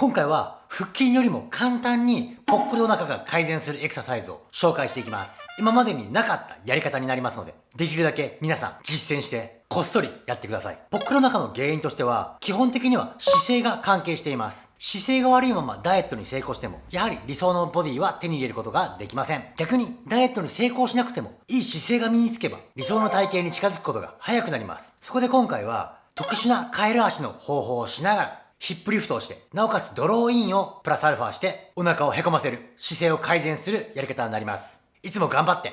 今回は腹筋よりも簡単にぽっこりお腹が改善するエクササイズを紹介していきます。今までになかったやり方になりますので、できるだけ皆さん実践してこっそりやってください。ぽっこりお腹の原因としては、基本的には姿勢が関係しています。姿勢が悪いままダイエットに成功しても、やはり理想のボディは手に入れることができません。逆に、ダイエットに成功しなくても、いい姿勢が身につけば、理想の体型に近づくことが早くなります。そこで今回は、特殊なカエル足の方法をしながら、ヒップリフトをして、なおかつドローインをプラスアルファして、お腹をへこませる、姿勢を改善するやり方になります。いつも頑張って。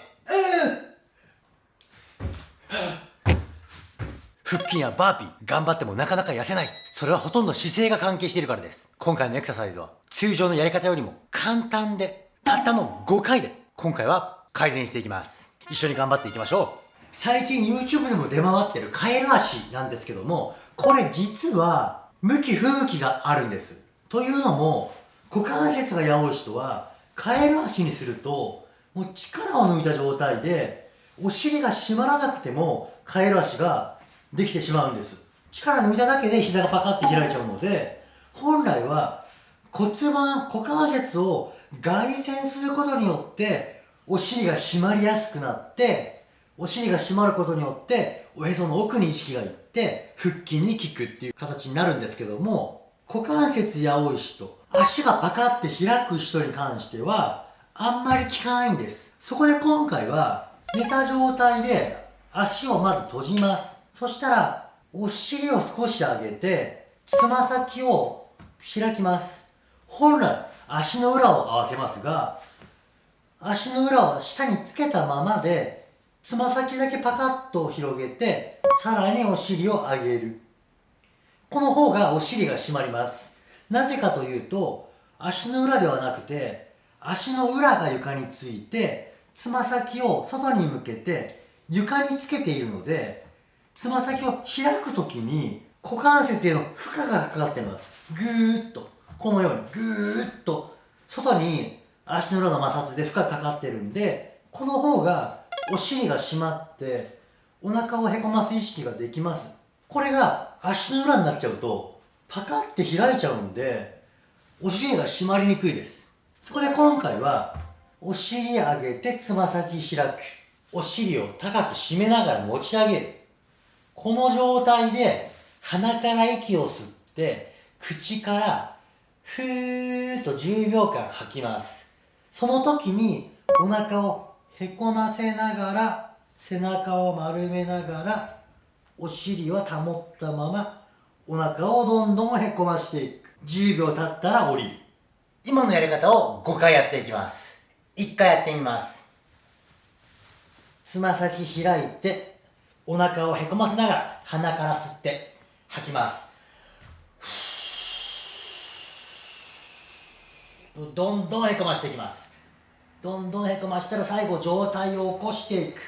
腹筋やバーピー、頑張ってもなかなか痩せない。それはほとんど姿勢が関係しているからです。今回のエクササイズは、通常のやり方よりも簡単で、たったの5回で、今回は改善していきます。一緒に頑張っていきましょう。最近 YouTube でも出回ってるカエル足なんですけども、これ実は向き不向きがあるんです。というのも、股関節がやおい人は、カエル足にすると、もう力を抜いた状態で、お尻が締まらなくても、カエル足ができてしまうんです。力抜いただけで膝がパカって開いちゃうので、本来は骨盤、股関節を外旋することによって、お尻が締まりやすくなって、お尻が締まることによって、おへその奥に意識がいって、腹筋に効くっていう形になるんですけども、股関節や多い人、足がパカって開く人に関しては、あんまり効かないんです。そこで今回は、寝た状態で足をまず閉じます。そしたら、お尻を少し上げて、つま先を開きます。本来、足の裏を合わせますが、足の裏を下につけたままで、つま先だけパカッと広げて、さらにお尻を上げる。この方がお尻が締まります。なぜかというと、足の裏ではなくて、足の裏が床について、つま先を外に向けて床につけているので、つま先を開くときに股関節への負荷がかかってます。ぐーっと、このようにぐーっと外に足の裏の摩擦で負荷かかってるんで、この方がお尻が締まってお腹をへこます意識ができます。これが足の裏になっちゃうとパカって開いちゃうんでお尻が締まりにくいです。そこで今回はお尻上げてつま先開く。お尻を高く締めながら持ち上げる。この状態で鼻から息を吸って口からふーっと10秒間吐きます。その時にお腹をへこませながら背中を丸めながらお尻は保ったままお腹をどんどんへこましていく。10秒経ったら降りる。今のやり方を5回やっていきます。1回やってみます。つま先開いてお腹をへこませながら鼻から吸って吐きます。どんどんへこましていきます。どんどんへこましたら最後上体を起こしていく。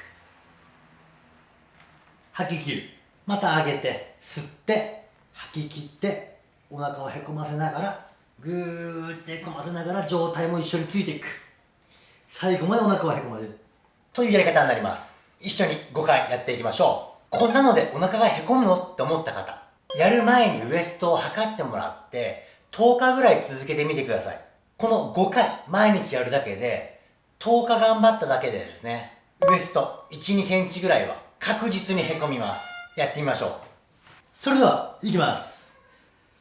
吐き切る。また上げて吸って吐き切ってお腹をへこませながらぐーってへこませながら上体も一緒についていく。最後までお腹をへこませる。というやり方になります。一緒に5回やっていきましょう。こんなのでお腹がへこむのって思った方やる前にウエストを測ってもらって10日ぐらい続けてみてください。この5回毎日やるだけで10日頑張っただけでですね、ウエスト1、2センチぐらいは確実にへこみます。やってみましょう。それでは、いきます。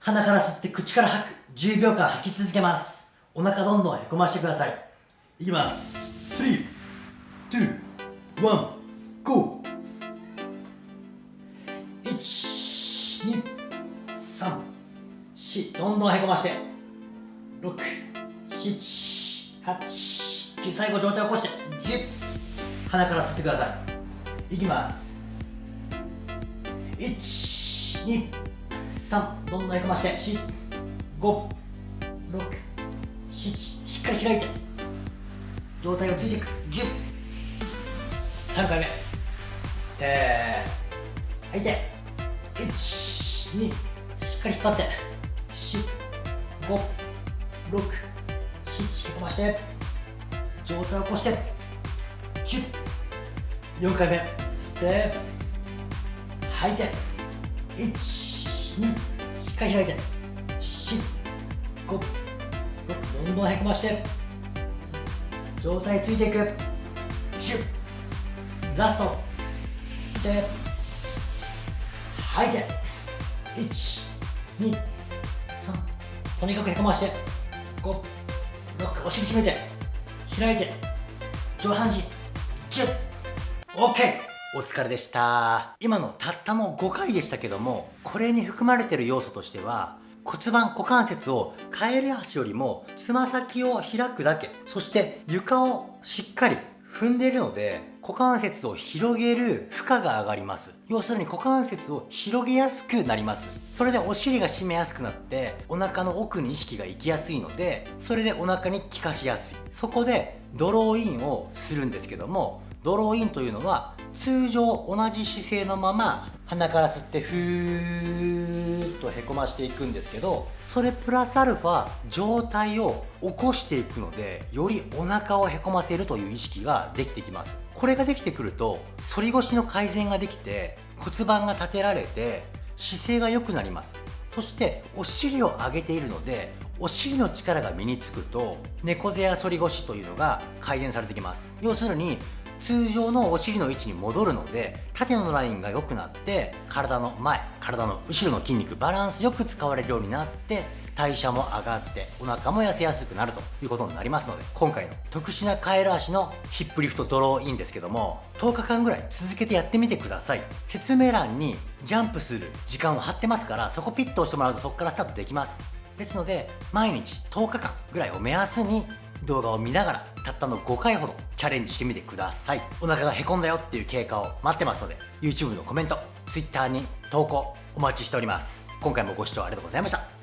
鼻から吸って口から吐く。10秒間吐き続けます。お腹どんどんへこましてください。いきます。3、2、1、GO! 1、2、3、4、どんどんへこまして。6、7、8、最後上体を起こして10鼻から吸ってください。いきます。123どんどんへこまして456 7しっかり開いて。上体をついていく。103回目。吸って吐いて。12しっかり引っ張って。456 7へこまして。上体を起こしてシュッ。4回目吸って吐いて12しっかり開いて。シュッ。5どんどんへこまして状態ついていくシュッ。ラスト吸って吐いて123とにかくへこまして5 6お尻締めて開いて上半身。ジュッ。OK お疲れでした。今のたったの5回でしたけどもこれに含まれてる要素としては骨盤股関節をカエル足よりもつま先を開くだけ。そして床をしっかり踏んでいるので股関節を広げる負荷が上がります。要するに股関節を広げやすくなります。それでお尻が締めやすくなってお腹の奥に意識が行きやすいのでそれでお腹に効かしやすい。そこでドローインをするんですけどもドローインというのは通常同じ姿勢のまま鼻から吸ってふーっとへこましていくんですけどそれプラスアルファ状態を起こしていくのでよりお腹をへこませるという意識ができてきます。これができてくると反り腰の改善ができて骨盤が立てられて姿勢が良くなります。そしてお尻を上げているのでお尻の力が身につくと猫背や反り腰というのが改善されてきます。要するに通常のお尻の位置に戻るので縦のラインが良くなって体の前体の後ろの筋肉バランスよく使われるようになって代謝も上がってお腹も痩せやすくなるということになりますので今回の特殊なカエル足のヒップリフトドローインですけども10日間ぐらい続けてやってみてください。説明欄にジャンプする時間を貼ってますからそこピッと押してもらうとそこからスタートできます。ですので毎日10日間ぐらいを目安に動画を見ながらたったの5回ほどチャレンジしてみてください。お腹がへこんだよっていう経過を待ってますので YouTube のコメント Twitter に投稿お待ちしております。今回もご視聴ありがとうございました。